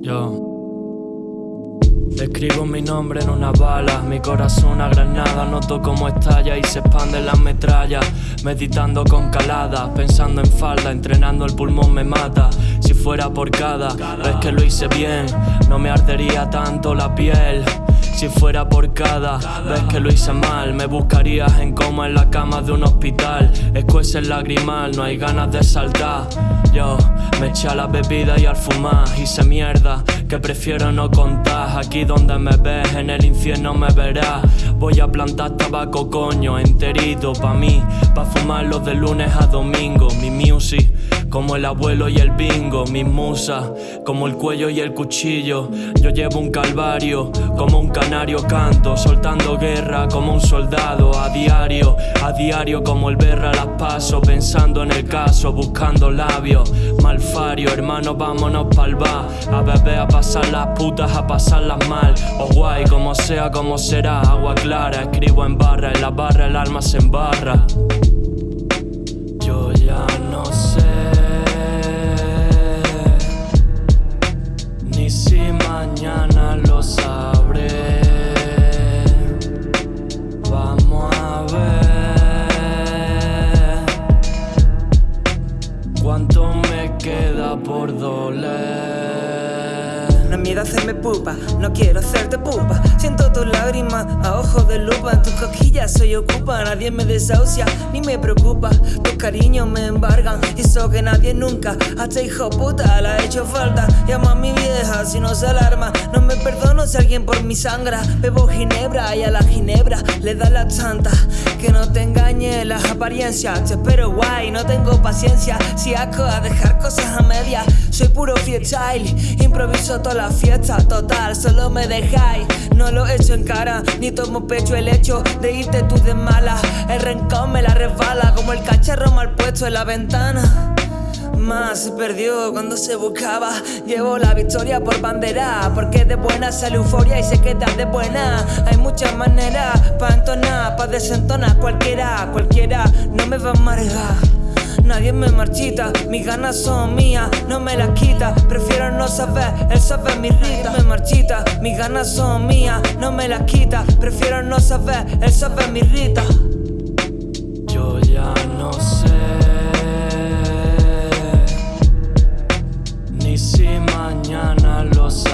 Yo Escribo mi nombre en una bala, mi corazón una granada, noto cómo estalla y se expanden las metrallas, meditando con caladas, pensando en falda, entrenando el pulmón me mata, si fuera por cada vez que lo hice bien, no me ardería tanto la piel. Si fuera por cada vez que lo hice mal Me buscarías en coma en la cama de un hospital. Escuece el lagrimal, no hay ganas de saltar. Yo me eché a la bebida y al fumar Hice mierda que prefiero no contar. Aquí donde me ves, en el infierno me verás. Voy a plantar tabaco coño enterito pa' mí. Pa' fumarlo de lunes a domingo. Mi music como el abuelo y el bingo, mis musas, como el cuello y el cuchillo. Yo llevo un calvario, como un canario canto, soltando guerra como un soldado a diario, a diario como el berra las paso, pensando en el caso, buscando labios. Malfario, hermano, vámonos pa'l bar, a beber, a pasar las putas, a pasarlas mal. O guay, como sea, como será, agua clara, escribo en barra, en la barra el alma se embarra. Yo ya no sé. por doler. Miedo hacerme pupa, no quiero hacerte pupa. Tus lágrimas a ojos de lupa. En tus cosquillas soy ocupa, nadie me desahucia ni me preocupa. Tus cariños me embargan eso que nadie nunca. Hasta hijo puta la ha hecho falta. Llamo a mi vieja si no se alarma. No me perdono si alguien por mi sangra. Bebo ginebra y a la ginebra le da la chanta. Que no te engañe las apariencias. Te espero guay, no tengo paciencia. Si asco a dejar cosas a medias. Soy puro freestyle, improviso toda la fiesta. Total, solo me dejáis. No lo en cara, ni tomo pecho el hecho de irte tú de mala. El rencor me la resbala como el cacharro mal puesto en la ventana más se perdió cuando se buscaba. Llevo la victoria por bandera, porque de buena sale euforia y sé que te de buena. Hay muchas maneras para entonar, para desentonar cualquiera, cualquiera no me va a marejar nadie me marchita. Mis ganas son mías, no me las quita. Prefiero no saber, él sabe mi rita. Nadie me marchita, mis ganas son mías, no me las quita. Prefiero no saber, él sabe mi rita. Yo ya no sé Ni si mañana lo sé.